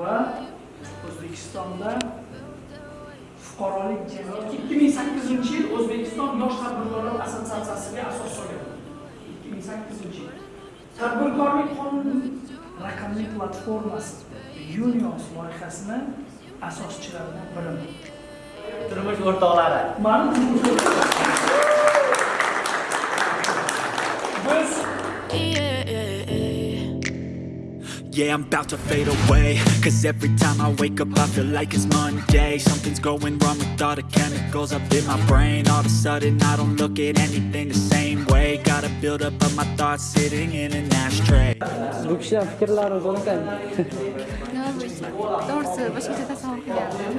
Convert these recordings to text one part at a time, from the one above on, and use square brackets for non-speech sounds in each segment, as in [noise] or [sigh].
O'zbekistonda fuqarolik jamiyati 2008 yil O'zbekiston yosh tadbirkorlar assotsiatsiyasiga asos solgan. 2008 yil. Tadbirkorlik qonunining raqamli platformasi Unions loyihasini asoschilaridan biriman. Turmush o'rtoqlari. Turmush [laughs] Biz Yeah, I'm about to fade away. Cause every time I wake up I feel like it's Monday. Something's going wrong with all the chemicals up in my brain. All of a sudden I don't look at anything the same way. Gotta build up of my thoughts sitting in an ashtray. Bu kishidan fikrlari so'rasang. nima bo'yicha to'g'risi boshqacha tasavvur qilyapman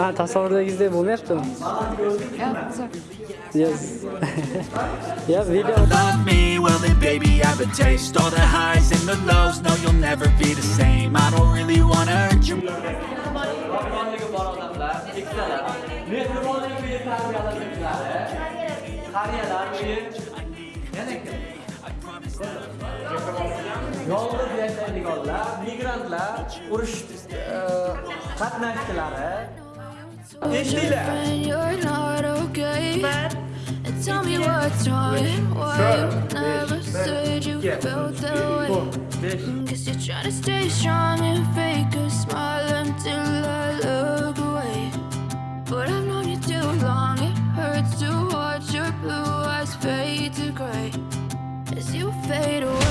Ha, tasavvurdagizdek bo'lmayaptimi? yo'q zo'r. Yes. [laughs] Ya, video. Love me, well then baby I have a taste. All the highs and the lows, no you'll never be the same I don't really wanna hurt you Mehribonligi bor odamlar, keksalar. Mehribonlik uyi tarbiyalanuvchilari. Qariyalar uyi. Yana kim? Yolg'iz yashaydiganlar, migrantlar, urush qatnashchilari. Eshitinglar. Tell me what's wrong why you never said you felt that way. Guess you're trying to stay strong and fake a smile until I look away. But I've known you too long, it hurts to watch your blue eyes fade to gray. As you fade away.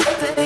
you, baby.